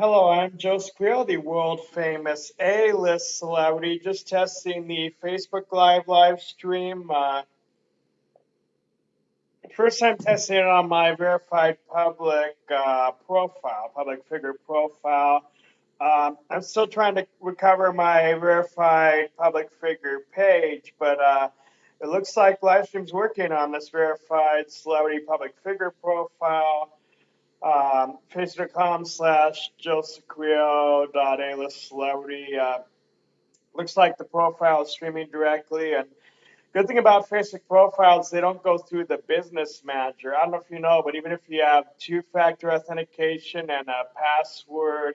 Hello, I'm Joe Squeal, the world famous A-list celebrity, just testing the Facebook Live live stream. Uh, first time testing it on my verified public uh, profile, public figure profile. Um, I'm still trying to recover my verified public figure page, but uh, it looks like live Livestream's working on this verified celebrity public figure profile um, facebook.com slash josephquio.alist celebrity. Uh, looks like the profile is streaming directly. And good thing about Facebook profiles, they don't go through the business manager. I don't know if you know, but even if you have two factor authentication and a password,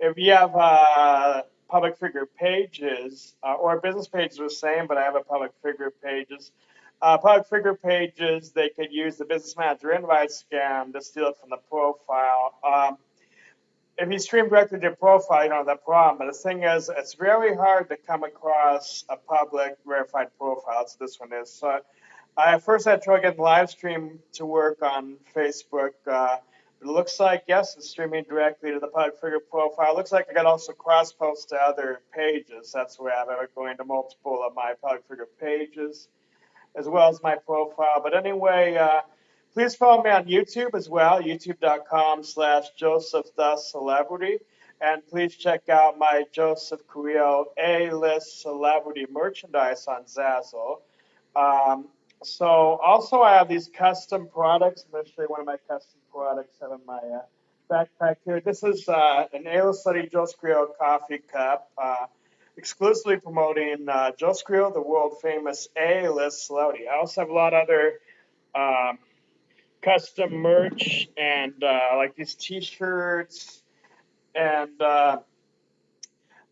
if you have uh, public figure pages uh, or business pages the same, but I have a public figure pages uh, public figure pages, they could use the business manager invite scam to steal it from the profile. Um, if you stream directly to your profile, you don't have that problem. But the thing is, it's very hard to come across a public verified profile. That's this one is. So I first had try getting live stream to work on Facebook. Uh, it looks like, yes, it's streaming directly to the public figure profile. It looks like I got also cross post to other pages. That's the way I have it going to multiple of my public figure pages as well as my profile. But anyway, uh, please follow me on YouTube as well, youtube.com slash Joseph the Celebrity. And please check out my Joseph Carrillo A-list celebrity merchandise on Zazzle. Um, so also I have these custom products. I'm going to show you one of my custom products have in my uh, backpack here. This is uh, an A-list study Joseph Carrillo coffee cup. Exclusively promoting uh, Joe the world famous A-list celebrity. I also have a lot of other um, custom merch and uh, like these T-shirts, and uh,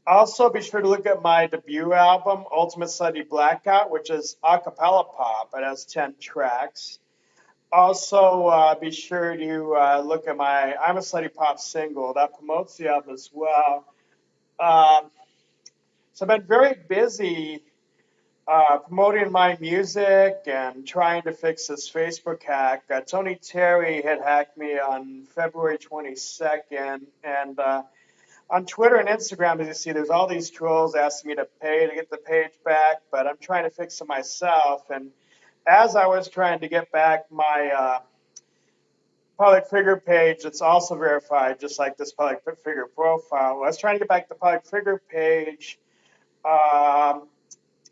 also be sure to look at my debut album, Ultimate Study Blackout, which is a cappella pop. It has ten tracks. Also, uh, be sure to uh, look at my I'm a Slutty Pop single that promotes the album as well. So I've been very busy uh, promoting my music and trying to fix this Facebook hack. Uh, Tony Terry had hacked me on February 22nd, and uh, on Twitter and Instagram, as you see, there's all these trolls asking me to pay to get the page back, but I'm trying to fix it myself. And as I was trying to get back my uh, public figure page, it's also verified, just like this public figure profile. I was trying to get back the public figure page um,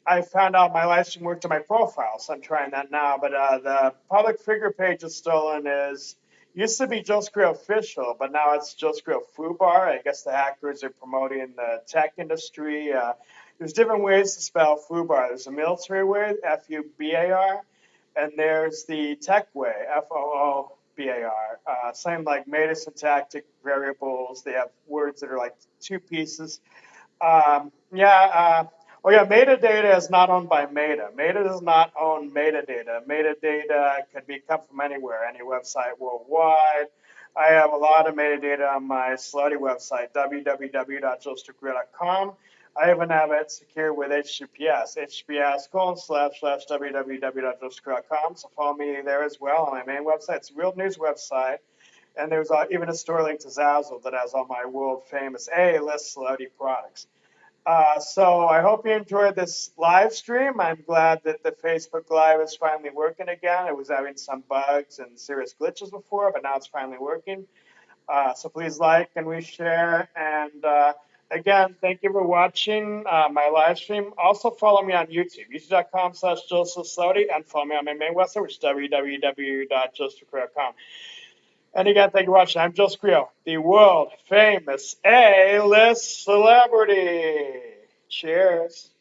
I found out my live stream worked to my profile, so I'm trying that now. But uh, the public figure page is stolen is used to be Joe Screw official, but now it's Joe Screw Fubar. I guess the hackers are promoting the tech industry. Uh, there's different ways to spell Fubar. There's a military way, F-U-B-A-R, and there's the tech way, F-O-O-B-A-R. Uh, same like meta syntactic variables. They have words that are like two pieces. Um, yeah, uh, oh yeah, metadata is not owned by Meta. Meta does not own metadata. Metadata could be come from anywhere, any website worldwide. I have a lot of metadata on my slutty website, www.joestrickreel.com. I even have it secure with HTTPS, HTTPS colon slash slash www.joestrickreel.com. So follow me there as well on my main website. It's a real news website. And there's uh, even a store link to Zazzle that has all my world famous A-list celebrity products. Uh, so I hope you enjoyed this live stream. I'm glad that the Facebook Live is finally working again. It was having some bugs and serious glitches before, but now it's finally working. Uh, so please like and we share. And uh, again, thank you for watching uh, my live stream. Also follow me on YouTube, youtube.com slash Joseph and follow me on my main website, which is www.josephcreel.com. And again, thank you for watching. I'm Joe Scrio, the world famous A-list celebrity. Cheers.